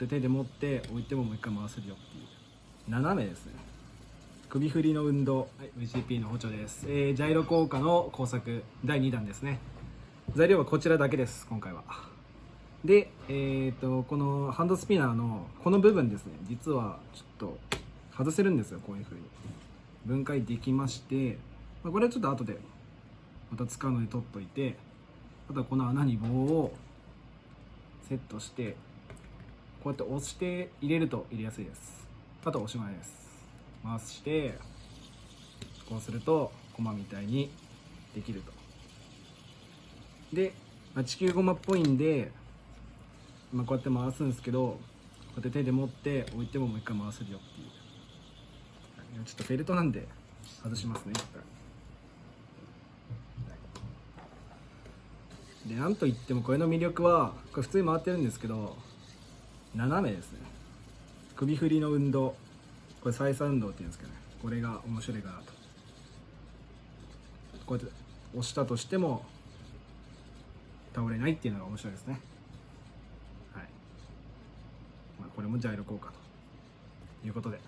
うやって手で持って置いてももう一回回せるよっていう。斜めですね。首振りの運動、はい VCP の補助です、えージャイロ効果の工作。第2弾ですね。材料はこちらだけです今回は。で、えー、とこのハンドスピナーのこの部分ですね。実はちょっと外せるんですよこういう風に。分解できまして、まあ、これはちょっと後でまた使うので取っといてあとはこの穴に棒をセットしてこうやって押して入れると入れやすいです。あとおしまいです。回してこうするとコマみたいにできると。で、まあ、地球ゴマっぽいんで、まあ、こうやって回すんですけどこうやって手で持って置いてももう一回回せるよっていう。ちょっとフェルトなんで外しますね。一回でなんといってもこれの魅力はこれ普通に回ってるんですけど斜めですね。首振りの運動。これ再三運動っていうんですけどね。これが面白いかなと。こうやって押したとしても倒れないっていうのが面白いですね。はい、まあ、これもジャイロ効果ということで。